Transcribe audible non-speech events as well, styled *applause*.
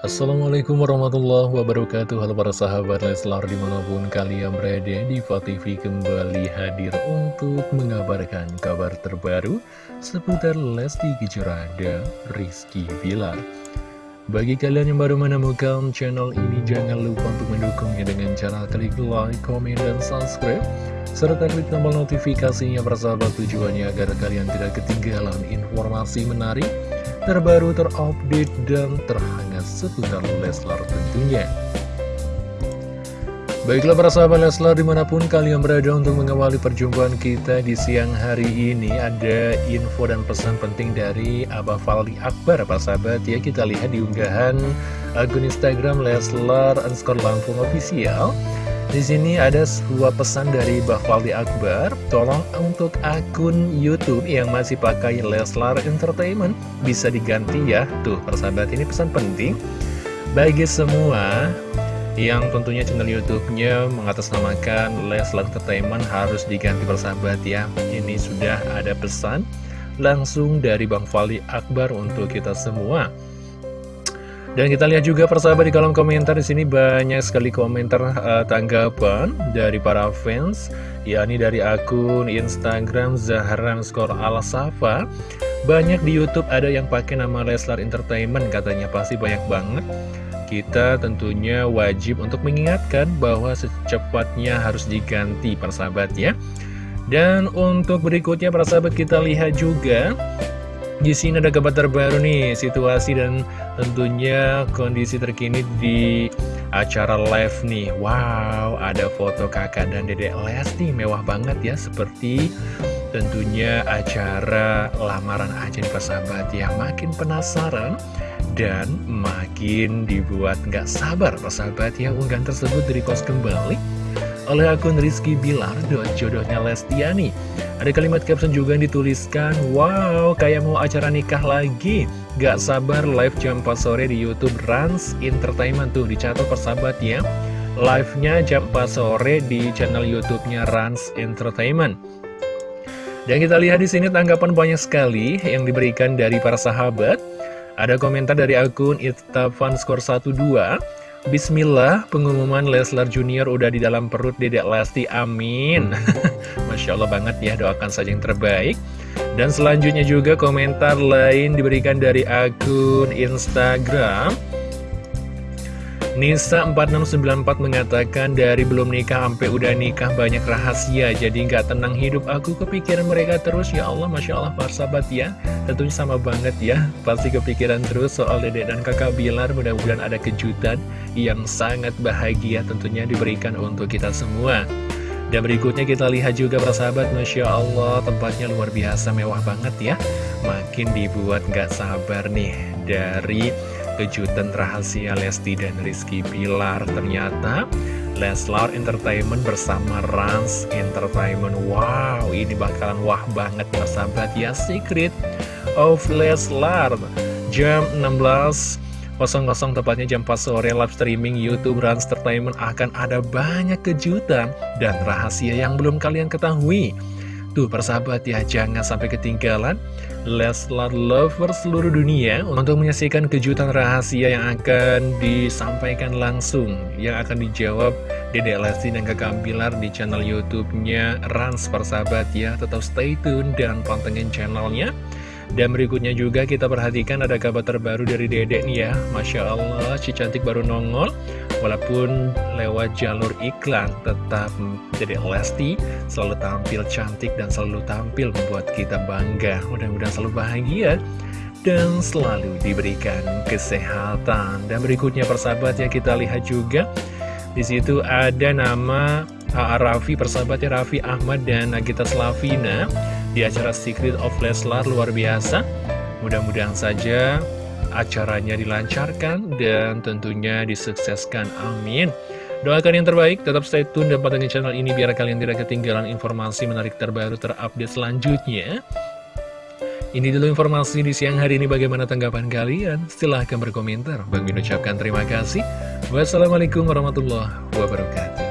Assalamualaikum warahmatullahi wabarakatuh. Halo para sahabat Leslar di mana pun kalian berada di TV kembali hadir untuk mengabarkan kabar terbaru seputar Lesti Kejora dan Rizky Villar Bagi kalian yang baru menemukan channel ini jangan lupa untuk mendukungnya dengan cara klik like, komen, dan subscribe serta klik tombol notifikasinya persahabat tujuannya agar kalian tidak ketinggalan informasi menarik terbaru, terupdate, dan terhangat seputar Leslar tentunya. Baiklah para sahabat Leslar di mana pun kalian berada untuk mengawali perjumpaan kita di siang hari ini Ada info dan pesan penting dari Abah Faldi Akbar para sahabat ya Kita lihat di unggahan akun Instagram Leslar underscore Lampung Official di sini ada sebuah pesan dari Bafaldi Akbar, tolong untuk akun YouTube yang masih pakai Leslar Entertainment bisa diganti ya. Tuh, persahabat ini pesan penting bagi semua yang tentunya channel YouTube-nya mengatasnamakan Leslar Entertainment harus diganti persahabat ya. Ini sudah ada pesan langsung dari Bang Fali Akbar untuk kita semua. Dan kita lihat juga persahabat di kolom komentar di sini banyak sekali komentar uh, tanggapan dari para fans, yakni dari akun Instagram Zahran Skor Al Safa. Banyak di YouTube ada yang pakai nama Leslar Entertainment, katanya pasti banyak banget. Kita tentunya wajib untuk mengingatkan bahwa secepatnya harus diganti persahabat ya. Dan untuk berikutnya persahabat kita lihat juga di sini ada kabar terbaru nih, situasi dan tentunya kondisi terkini di acara live nih. Wow, ada foto kakak dan dedek Lesti, mewah banget ya, seperti tentunya acara lamaran aja nih persahabat ya. Makin penasaran dan makin dibuat nggak sabar persahabat ya unggahan tersebut dari kos kembali oleh akun Rizky Bilar dan jodohnya Lestiani. Ada kalimat caption juga yang dituliskan, Wow, kayak mau acara nikah lagi. Gak sabar live jam 4 sore di Youtube Rans Entertainment tuh, dicatat persahabat ya. Live-nya jam 4 sore di channel YouTube-nya Rans Entertainment. Dan kita lihat di sini tanggapan banyak sekali yang diberikan dari para sahabat. Ada komentar dari akun Itafan Skor 12 Bismillah, pengumuman Leslar Junior udah di dalam perut Dedek Lesti, amin. *laughs* Masya Allah banget ya, doakan saja yang terbaik. Dan selanjutnya juga komentar lain diberikan dari akun Instagram. Nisa 4694 mengatakan dari belum nikah sampai udah nikah banyak rahasia jadi nggak tenang hidup aku. Kepikiran mereka terus. Ya Allah Masya Allah para sahabat ya. Tentunya sama banget ya. Pasti kepikiran terus soal dedek dan kakak Bilar. Mudah-mudahan ada kejutan yang sangat bahagia tentunya diberikan untuk kita semua. Dan berikutnya kita lihat juga para sahabat Masya Allah tempatnya luar biasa mewah banget ya. Makin dibuat nggak sabar nih dari kejutan rahasia Lesti dan Rizky Pilar Ternyata Leslar Entertainment bersama Rans Entertainment. Wow, ini bakalan wah banget sahabat. Ya Secret of Leslar. Jam 16 00 tepatnya jam 4 sore live streaming YouTube Rans Entertainment akan ada banyak kejutan dan rahasia yang belum kalian ketahui Tuh persahabat ya, jangan sampai ketinggalan Leslar Lover seluruh dunia untuk menyaksikan kejutan rahasia yang akan disampaikan langsung Yang akan dijawab Dede Lesti dan Kakak Bilar di channel Youtube-nya Rans persahabat ya. Tetap stay tune dan pantengin channelnya dan berikutnya juga kita perhatikan ada kabar terbaru dari Dedek nih ya. Masya Allah, si cantik baru nongol. Walaupun lewat jalur iklan Tetap Dedek Lesti. Selalu tampil cantik dan selalu tampil membuat kita bangga. Mudah-mudahan selalu bahagia dan selalu diberikan kesehatan. Dan berikutnya persahabat ya kita lihat juga. Di situ ada nama Raffi persahabatnya Raffi Ahmad dan Nagita Slavina di acara Secret of Leslar luar biasa. Mudah-mudahan saja acaranya dilancarkan dan tentunya disukseskan. Amin. Doakan yang terbaik, tetap stay tune dan pantengin channel ini biar kalian tidak ketinggalan informasi menarik terbaru terupdate selanjutnya. Ini dulu informasi di siang hari ini bagaimana tanggapan kalian? Silahkan berkomentar. Bang Min ucapkan terima kasih. Wassalamualaikum warahmatullahi wabarakatuh.